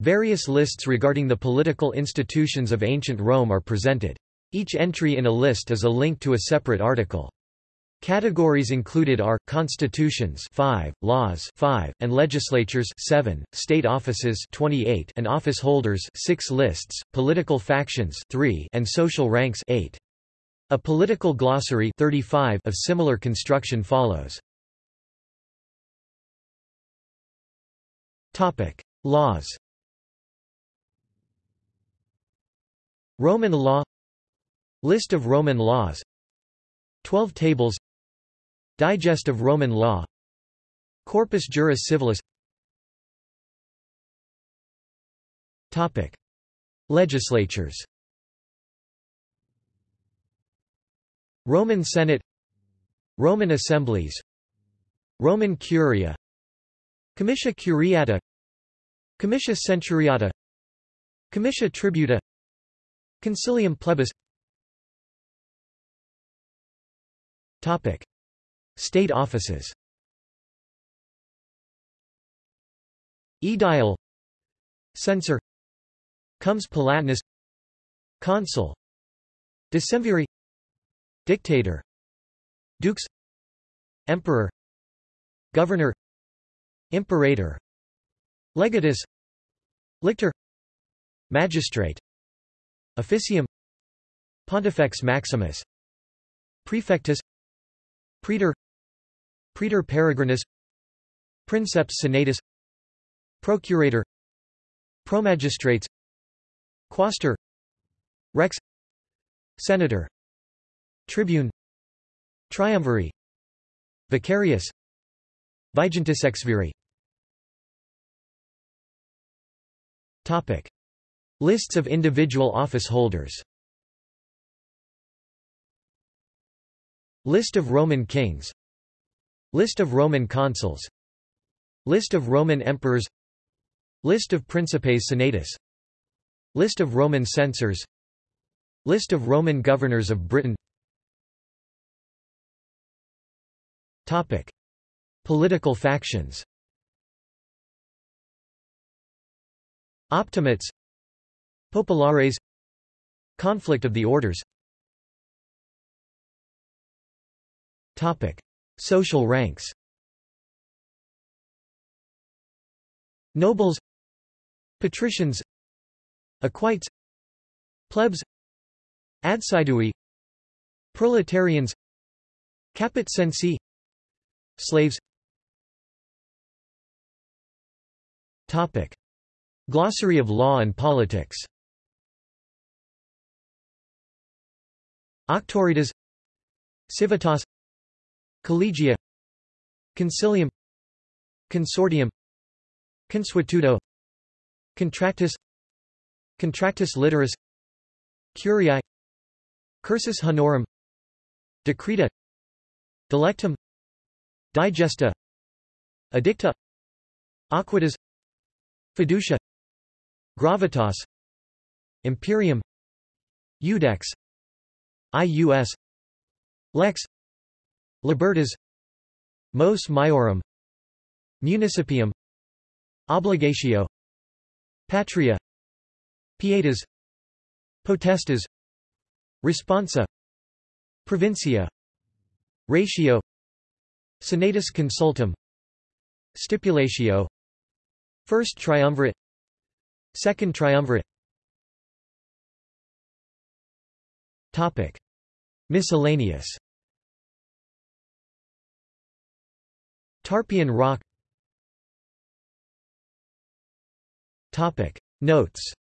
Various lists regarding the political institutions of ancient Rome are presented. Each entry in a list is a link to a separate article. Categories included are constitutions 5, laws 5, and legislatures 7, state offices 28 and office holders 6 lists, political factions 3 and social ranks 8. A political glossary 35 of similar construction follows. Topic: Laws. Roman law List of Roman laws 12 tables Digest of Roman law Corpus Juris Civilis. Topic. Legislatures. Roman Senate Roman Assemblies Roman Curia Comitia Curiata Comitia Centuriata Comitia Tributa Concilium Plebis. Topic. State offices. Aedile Censor. Comes Palatinus. Consul. Decemviri Dictator. Dux. Emperor. Governor. Imperator. Legatus. Lictor. Magistrate Officium Pontifex Maximus Praefectus Praetor Praetor Peregrinus Princeps Senatus Procurator Promagistrates Quaestor Rex Senator Tribune Triumviri Vicarius Vigintisexviri Topic. Lists of individual office holders. List of Roman kings. List of Roman consuls. List of Roman emperors. List of Principes Senatus. List of Roman censors. List of Roman governors of Britain. Topic. Political factions. Optimates Populares. Conflict of the Orders. Topic: Social ranks. Nobles, patricians, equites, plebs, adsidui, proletarians, caput censi, slaves. Topic: Glossary of law and politics. Auctoritas Civitas Collegia Concilium Consortium Consuetudo Contractus Contractus Litteris Curiae Cursus Honorum Decreta Delectum Digesta Edicta Aequitas Fiducia Gravitas Imperium Iudex IUS Lex Libertas Mos Maiorum Municipium Obligatio Patria Pietas Potestas Responsa Provincia Ratio Senatus Consultum Stipulatio First Triumvirate Second Triumvirate Topic. Miscellaneous. Tarpeian rock. Topic. Notes